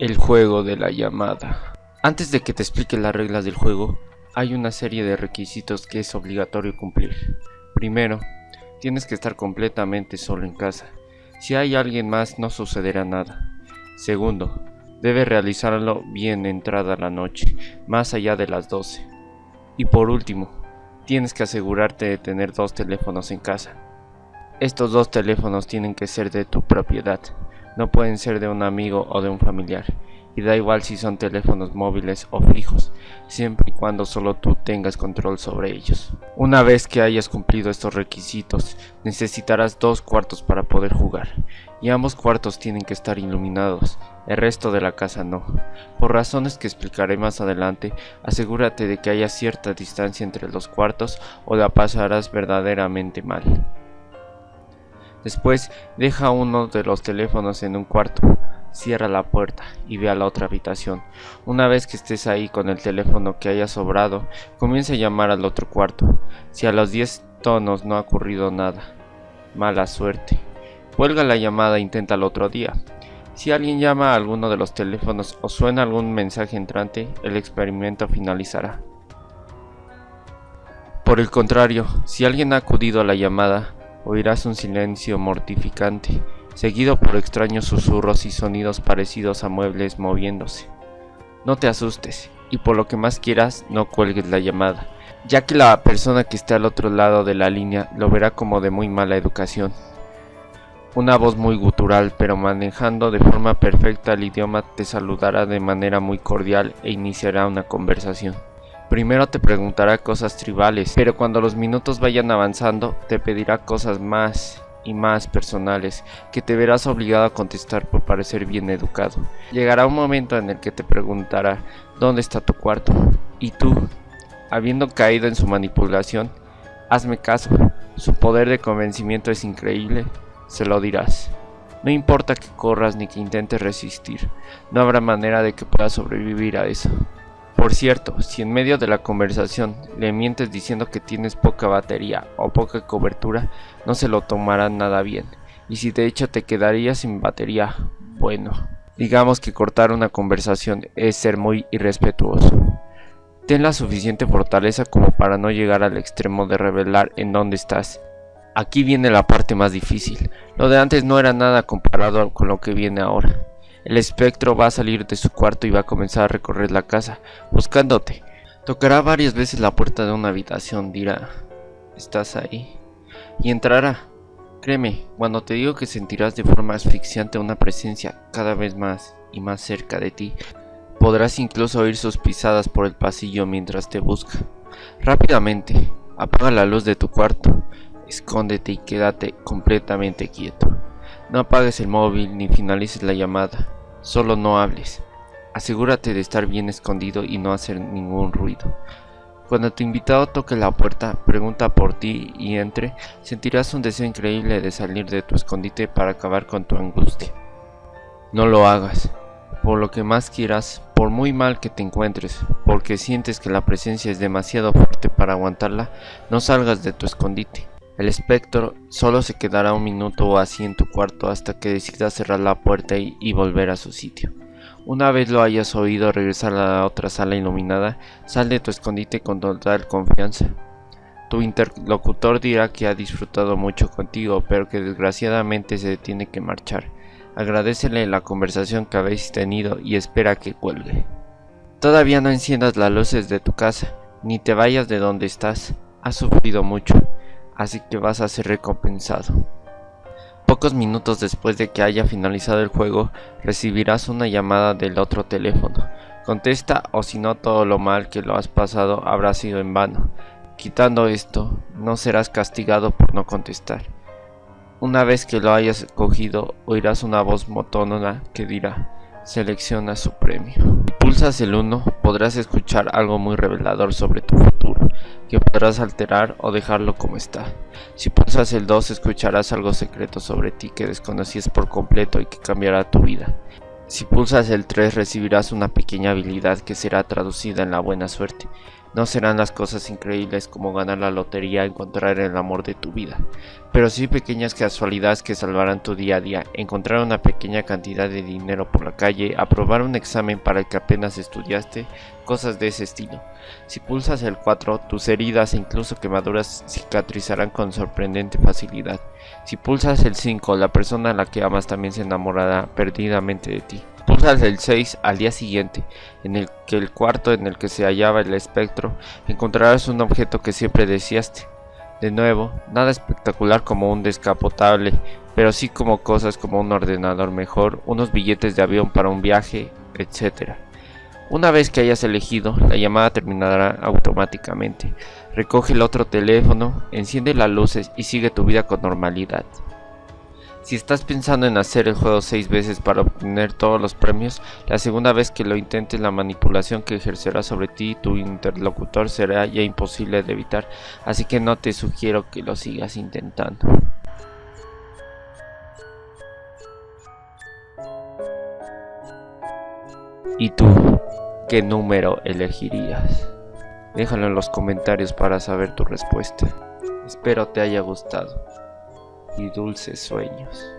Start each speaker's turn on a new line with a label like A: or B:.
A: El juego de la llamada. Antes de que te explique las reglas del juego, hay una serie de requisitos que es obligatorio cumplir. Primero, tienes que estar completamente solo en casa. Si hay alguien más no sucederá nada. Segundo, debes realizarlo bien entrada la noche, más allá de las 12. Y por último, tienes que asegurarte de tener dos teléfonos en casa. Estos dos teléfonos tienen que ser de tu propiedad no pueden ser de un amigo o de un familiar, y da igual si son teléfonos móviles o fijos, siempre y cuando solo tú tengas control sobre ellos. Una vez que hayas cumplido estos requisitos, necesitarás dos cuartos para poder jugar, y ambos cuartos tienen que estar iluminados, el resto de la casa no. Por razones que explicaré más adelante, asegúrate de que haya cierta distancia entre los cuartos o la pasarás verdaderamente mal. Después deja uno de los teléfonos en un cuarto, cierra la puerta y ve a la otra habitación. Una vez que estés ahí con el teléfono que haya sobrado, comienza a llamar al otro cuarto. Si a los 10 tonos no ha ocurrido nada, mala suerte. Cuelga la llamada e intenta el otro día. Si alguien llama a alguno de los teléfonos o suena algún mensaje entrante, el experimento finalizará. Por el contrario, si alguien ha acudido a la llamada, oirás un silencio mortificante, seguido por extraños susurros y sonidos parecidos a muebles moviéndose. No te asustes, y por lo que más quieras, no cuelgues la llamada, ya que la persona que esté al otro lado de la línea lo verá como de muy mala educación. Una voz muy gutural, pero manejando de forma perfecta el idioma, te saludará de manera muy cordial e iniciará una conversación. Primero te preguntará cosas tribales, pero cuando los minutos vayan avanzando te pedirá cosas más y más personales que te verás obligado a contestar por parecer bien educado. Llegará un momento en el que te preguntará dónde está tu cuarto y tú, habiendo caído en su manipulación, hazme caso, su poder de convencimiento es increíble, se lo dirás. No importa que corras ni que intentes resistir, no habrá manera de que puedas sobrevivir a eso. Por cierto, si en medio de la conversación le mientes diciendo que tienes poca batería o poca cobertura, no se lo tomará nada bien. Y si de hecho te quedarías sin batería, bueno, digamos que cortar una conversación es ser muy irrespetuoso. Ten la suficiente fortaleza como para no llegar al extremo de revelar en dónde estás. Aquí viene la parte más difícil. Lo de antes no era nada comparado con lo que viene ahora. El espectro va a salir de su cuarto y va a comenzar a recorrer la casa, buscándote. Tocará varias veces la puerta de una habitación, dirá, ¿estás ahí? Y entrará. Créeme, cuando te digo que sentirás de forma asfixiante una presencia cada vez más y más cerca de ti, podrás incluso oír sus pisadas por el pasillo mientras te busca. Rápidamente, apaga la luz de tu cuarto, escóndete y quédate completamente quieto. No apagues el móvil ni finalices la llamada, solo no hables. Asegúrate de estar bien escondido y no hacer ningún ruido. Cuando tu invitado toque la puerta, pregunta por ti y entre, sentirás un deseo increíble de salir de tu escondite para acabar con tu angustia. No lo hagas, por lo que más quieras, por muy mal que te encuentres, porque sientes que la presencia es demasiado fuerte para aguantarla, no salgas de tu escondite. El espectro solo se quedará un minuto o así en tu cuarto hasta que decidas cerrar la puerta y, volver a su sitio. Una vez lo hayas oído regresar a la otra sala iluminada, sal de tu escondite con total confianza. Tu interlocutor dirá que ha disfrutado mucho contigo, pero que desgraciadamente se tiene que marchar. Agradecele la conversación que habéis tenido y espera que cuelgue. Todavía no enciendas las luces de tu casa, ni te vayas de donde estás. Has sufrido mucho así que vas a ser recompensado. Pocos minutos después de que haya finalizado el juego, recibirás una llamada del otro teléfono. Contesta o si no todo lo mal que lo has pasado habrá sido en vano. Quitando esto, no serás castigado por no contestar. Una vez que lo hayas cogido, oirás una voz motónona que dirá, selecciona su premio. Si pulsas el 1, podrás escuchar algo muy revelador sobre tu futuro que podrás alterar o dejarlo como está. Si pulsas el 2 escucharás algo secreto sobre ti que desconocías por completo y que cambiará tu vida. Si pulsas el 3 recibirás una pequeña habilidad que será traducida en la buena suerte. No serán las cosas increíbles como ganar la lotería, encontrar el amor de tu vida, pero sí pequeñas casualidades que salvarán tu día a día, encontrar una pequeña cantidad de dinero por la calle, aprobar un examen para el que apenas estudiaste, cosas de ese estilo. Si pulsas el 4, tus heridas e incluso quemaduras cicatrizarán con sorprendente facilidad. Si pulsas el 5, la persona a la que amas también se enamorará perdidamente de ti. Pulsas el 6 al día siguiente, en el que el cuarto en el que se hallaba el espectro, encontrarás un objeto que siempre deseaste. De nuevo, nada espectacular como un descapotable, pero sí como cosas como un ordenador mejor, unos billetes de avión para un viaje, etc. Una vez que hayas elegido, la llamada terminará automáticamente. Recoge el otro teléfono, enciende las luces y sigue tu vida con normalidad. Si estás pensando en hacer el juego 6 veces para obtener todos los premios, la segunda vez que lo intentes la manipulación que ejercerá sobre ti tu interlocutor será ya imposible de evitar, así que no te sugiero que lo sigas intentando. ¿Y tú? ¿Qué número elegirías? Déjalo en los comentarios para saber tu respuesta. Espero te haya gustado y dulces sueños.